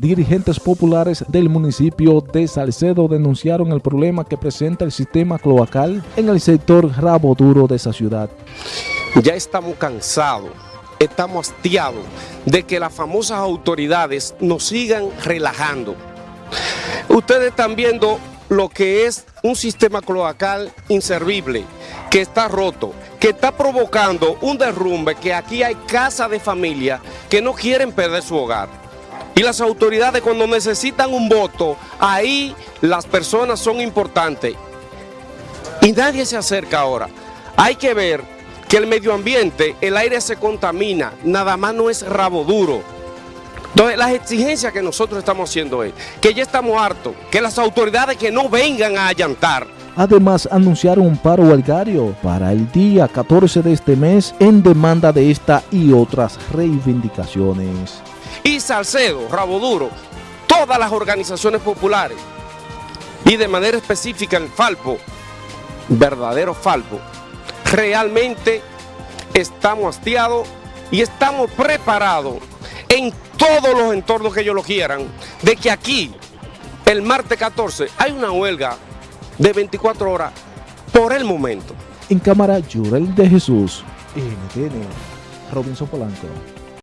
Dirigentes populares del municipio de Salcedo denunciaron el problema que presenta el sistema cloacal en el sector Rabo Duro de esa ciudad. Ya estamos cansados, estamos hastiados de que las famosas autoridades nos sigan relajando. Ustedes están viendo lo que es un sistema cloacal inservible, que está roto, que está provocando un derrumbe, que aquí hay casas de familia que no quieren perder su hogar. Y las autoridades cuando necesitan un voto, ahí las personas son importantes. Y nadie se acerca ahora. Hay que ver que el medio ambiente, el aire se contamina, nada más no es rabo duro. Entonces, las exigencias que nosotros estamos haciendo es que ya estamos hartos, que las autoridades que no vengan a allantar. Además, anunciaron un paro huelgario para el día 14 de este mes en demanda de esta y otras reivindicaciones. Y Salcedo, Rabo Duro, todas las organizaciones populares y de manera específica el Falpo, verdadero Falpo, realmente estamos hastiados y estamos preparados en todos los entornos que ellos lo quieran, de que aquí, el martes 14, hay una huelga de 24 horas por el momento. En cámara, Jurel de Jesús, NTN, Robinson Polanco.